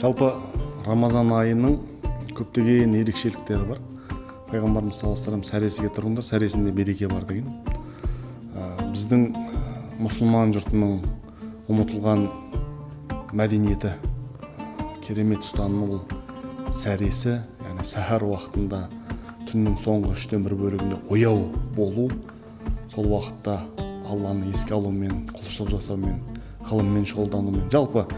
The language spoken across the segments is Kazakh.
жалпы рамазан айының көптеген ерекшеліктері бар. Пайғамбарымыз саллаллаху алейhi сәресіге тұрыңдар сәресінде береке бар деген. Біздің мұсылман жұртының ұмытылған мәдениеті керемет ұстанымы бұл сәресі яғни сәхар уақытында түннің соңғы үштен бір бөлігінде ояу болу сол уақытта алланы еске алумен құлшылық жасаумен ғылыммен шұғылданумен. Жалпы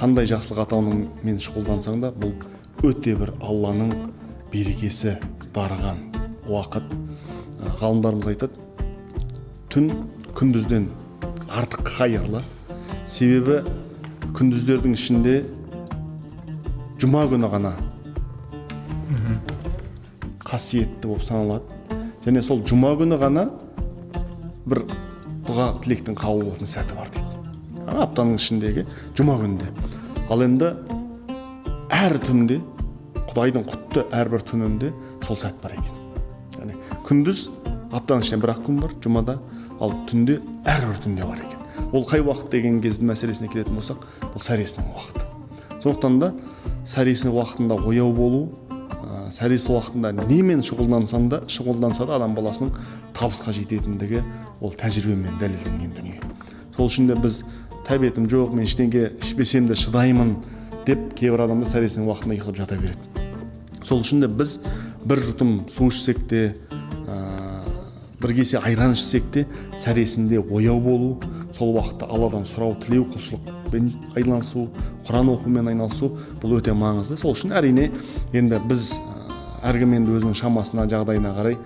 қандай жақсылық атаумен шұғылдансаң да бұл өте бір алланың берекесі дарыған уақыт. Ғалымдарымыз айтады түн күндізден артық қайырлы себебі күндіздердің ішінде жұма күні ғана қасиетті болып саналады. Және сол жұма күні ғана бір дұға тілектің қабыл болатын сәті бар дейді. Аптаның ішіндегі жұма күнінде ал енді әр түнде құдайдың құтты әрбір түнінде сол сәт бар екен яғни күндіз аптаның ішінде бір ақ күн бар жұмада ал түнде әрбір түнде бар екен ол қай уақыт деген кездің мәселесіне келетін болсақ бұл сәресінің уақыты сондықтан да сәресінің уақытында ояу болу сәресі уақытында немен шұғылдансаң да шұғылданса да адам баласының табысқа жететіндігі ол тәжірибемен дәлелденген дүние сол үшін де біз тәбетім жоқ мен ештеңе ішпесем де шыдаймын деп кейбір адамдар сәресінің уақытында ұйықтап жата береді сол үшін де біз бір жұтым су ішсек те бір кесе айран ішсек те сәресінде ояу болу сол уақытта алладан сұрау тілеу құлшылықпен айналысу құран оқумен айналысу бұл өте маңызды сол үшін әрине енді біз әркім енді өзінің шамасына жағдайына қарай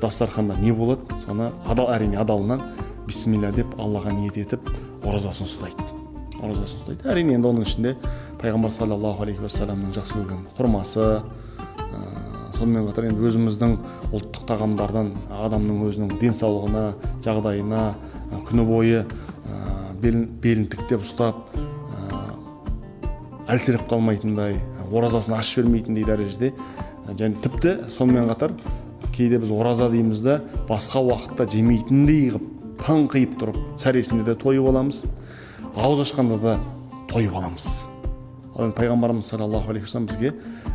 дастарханда не болады соны адал әрине адалынан бисмилля деп аллаға ниет етіп оразасын ұстайды. Оразасын ұстайды. Әрине енді оның ішінде пайғамбар саллаллаху алейхи уассаламның жақсы көрген құрмасы сонымен қатар енді өзіміздің ұлттық тағамдардан адамның өзінің денсаулығына жағдайына күні бойы белін, белін тіктеп ұстап әлсіреп қалмайтындай оразасын ашып жібермейтіндей дәрежеде және тіпті сонымен қатар кейде біз ораза дейміз да басқа уақытта жемейтіндей қылып таңқиып тұрып сәресінде де тойып аламыз. Ауыз ашқанда да тойып аламыз. Ал енді пайғамбарымыз саллаллаху алейхи вассалам бізге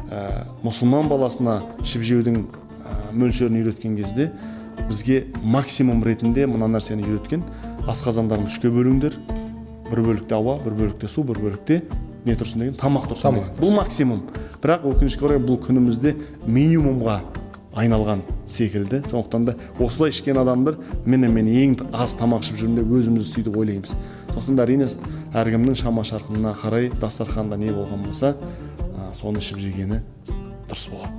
ә, мұсылман баласына ішіп жеудің ә, мөлшерін үйреткен кезде бізге максимум ретінде мына нәрсені үйреткен асқазандарыңды үшке бөліңдер. Бір бөлікте ауа бір бөлікте су бір бөлікте не тұрсын деген тамақ тұрсын. Бұл максимум. Бірақ өкінішке орай бұл күнімізде минимумға айналған секілді. Сондықтан да осылай ішкен адамдар міне мен ең аз тамақ ішіп жүрмін деп өзімізді сөйтіп ойлаймыз. Сондықтан да әрине әркімнің шама шарқына қарай дастарханда не болған болса соны ішіп жегені дұрыс болады.